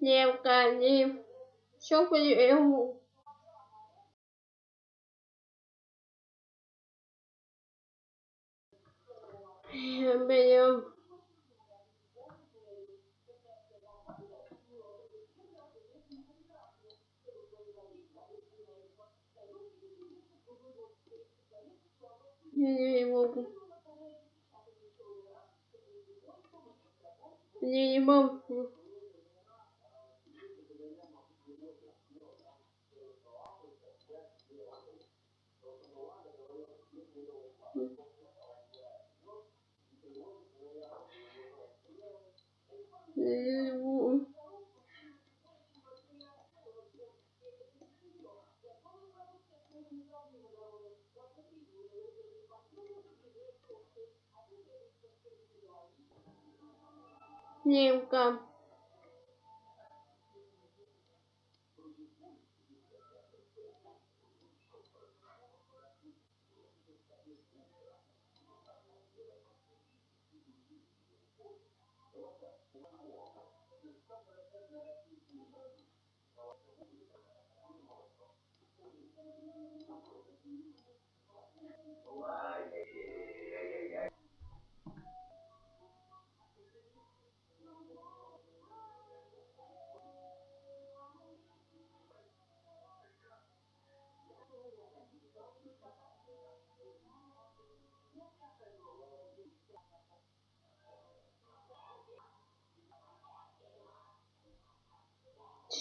Девка, не... Все поделал. Берем. Я не могу. Я не могу. Я не могу. Немка.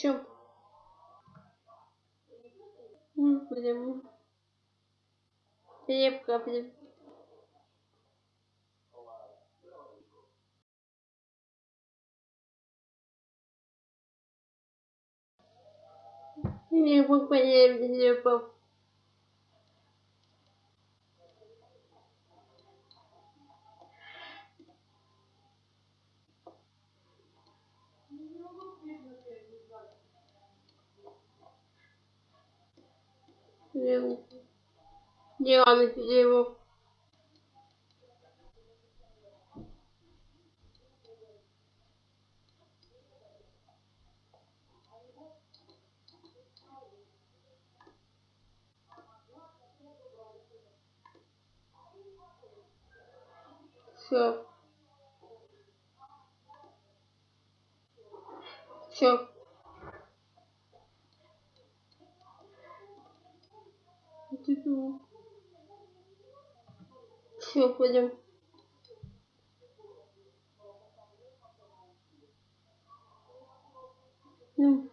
Все. Блин. Крепко, блин. Не могу понять, где пап. Диана его. Все. Все. Все, пойдем. Ну.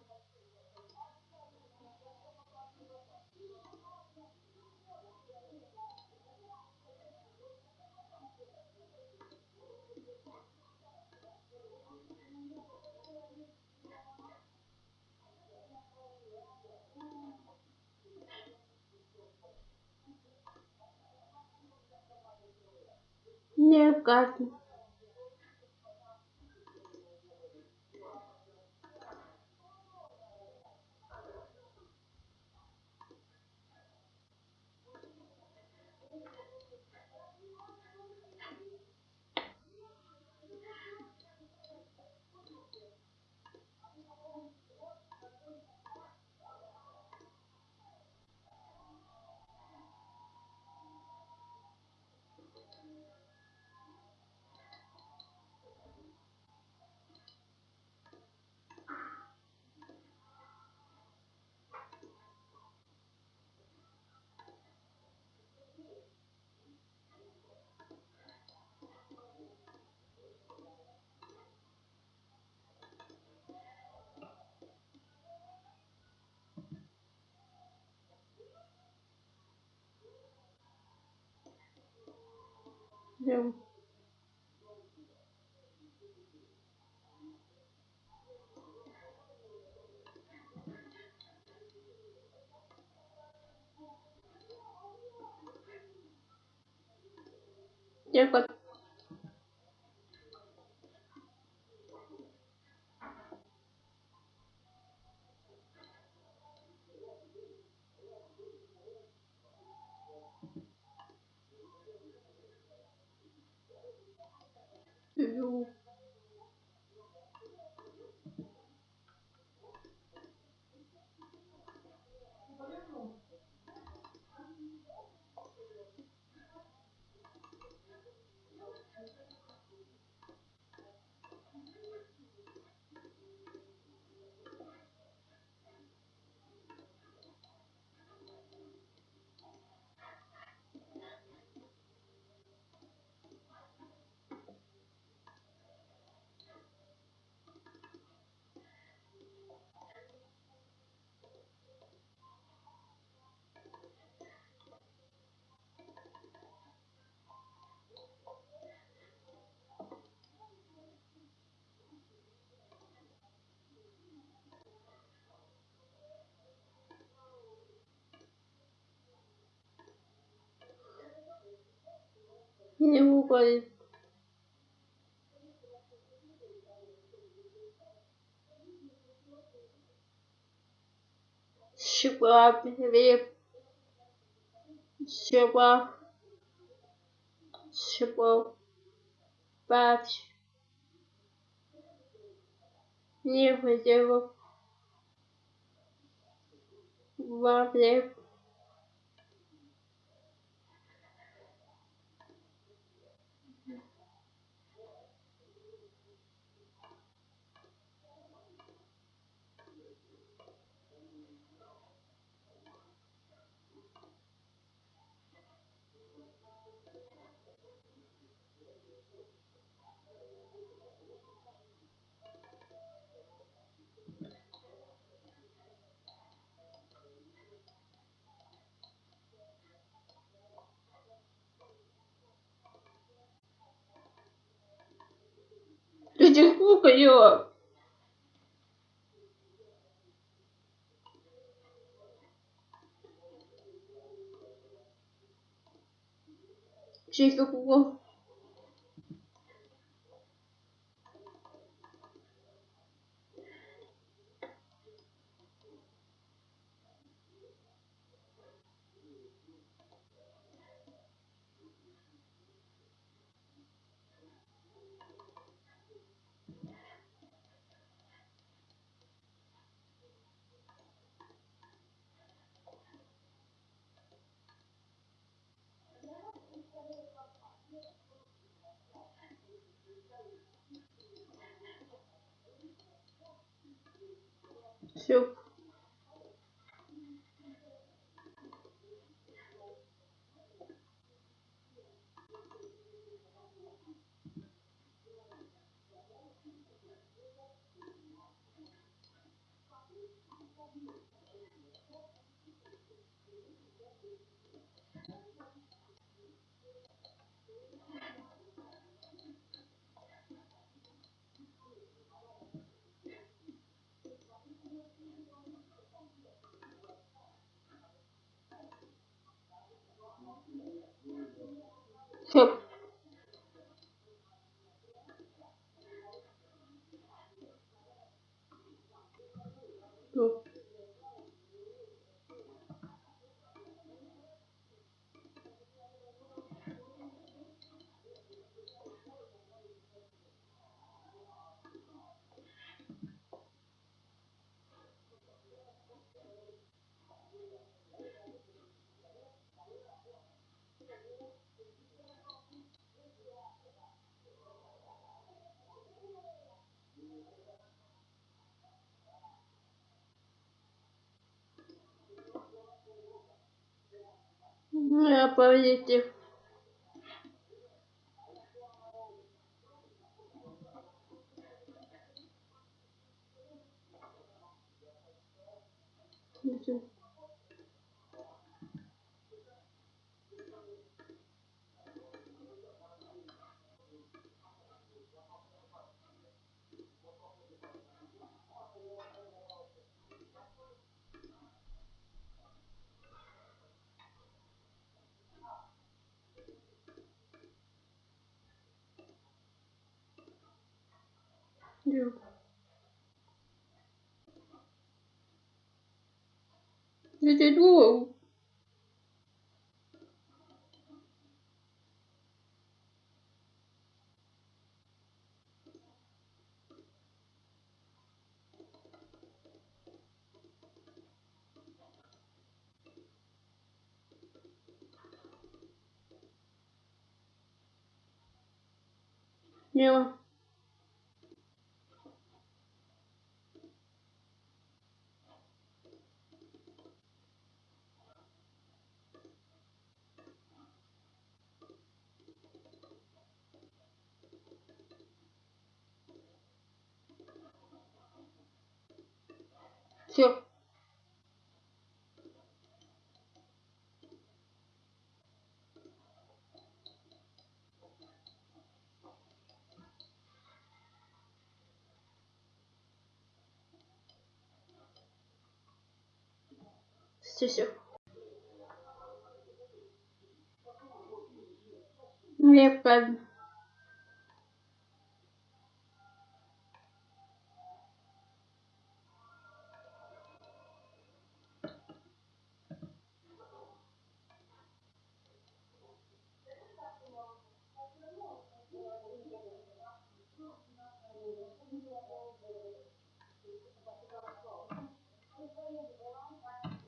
Не как. Идем. Yeah. Не уходит. Шиpa, реп, шиpa, шипа, пать. Не хотела. Ваплеп. Ты не кукаю. Чика куку. Все. Все. Я позитив. Всё. Да. Я тебе думал. Не. Все. Все, все. Неправильно.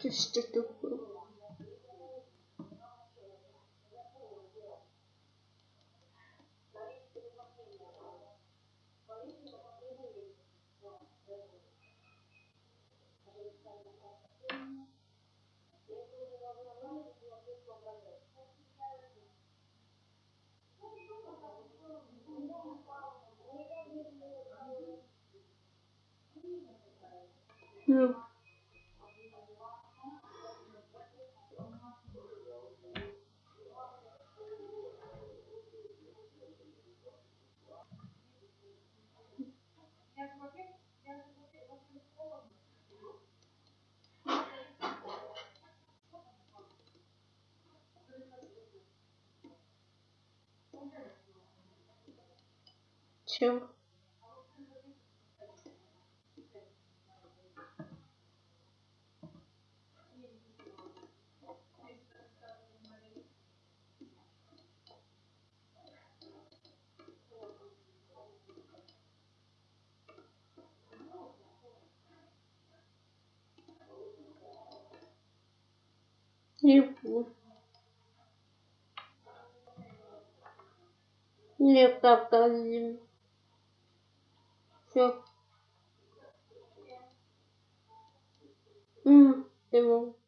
Ты что такое? Ну. Чё? Буду. Не показывай. Все. М, ты мог.